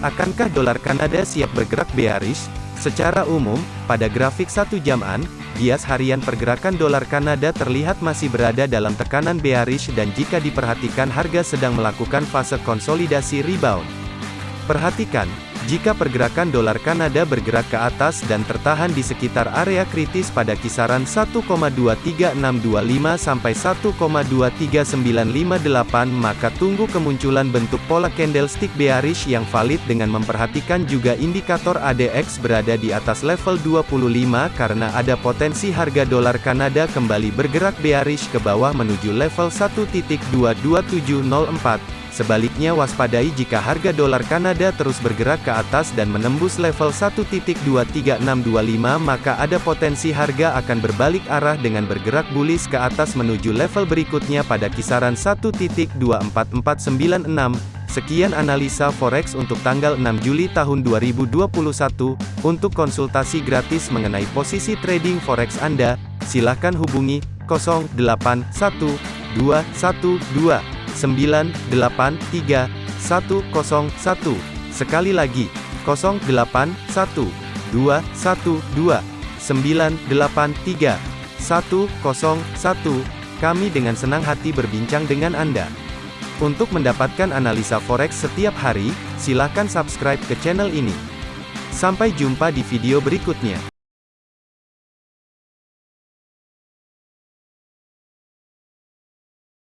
Akankah dolar Kanada siap bergerak bearish? Secara umum, pada grafik satu jaman, bias harian pergerakan dolar Kanada terlihat masih berada dalam tekanan bearish dan jika diperhatikan harga sedang melakukan fase konsolidasi rebound. Perhatikan, jika pergerakan dolar Kanada bergerak ke atas dan tertahan di sekitar area kritis pada kisaran 1,23625 sampai 1,23958 maka tunggu kemunculan bentuk pola candlestick bearish yang valid dengan memperhatikan juga indikator ADX berada di atas level 25 karena ada potensi harga dolar Kanada kembali bergerak bearish ke bawah menuju level 1.22704. Sebaliknya waspadai jika harga dolar Kanada terus bergerak ke atas dan menembus level 1.23625 maka ada potensi harga akan berbalik arah dengan bergerak bullish ke atas menuju level berikutnya pada kisaran 1.24496. Sekian analisa forex untuk tanggal 6 Juli tahun 2021. Untuk konsultasi gratis mengenai posisi trading forex Anda, silakan hubungi 081212 983 101. Sekali lagi, 081 212 983 101. Kami dengan senang hati berbincang dengan Anda. Untuk mendapatkan analisa forex setiap hari, silakan subscribe ke channel ini. Sampai jumpa di video berikutnya.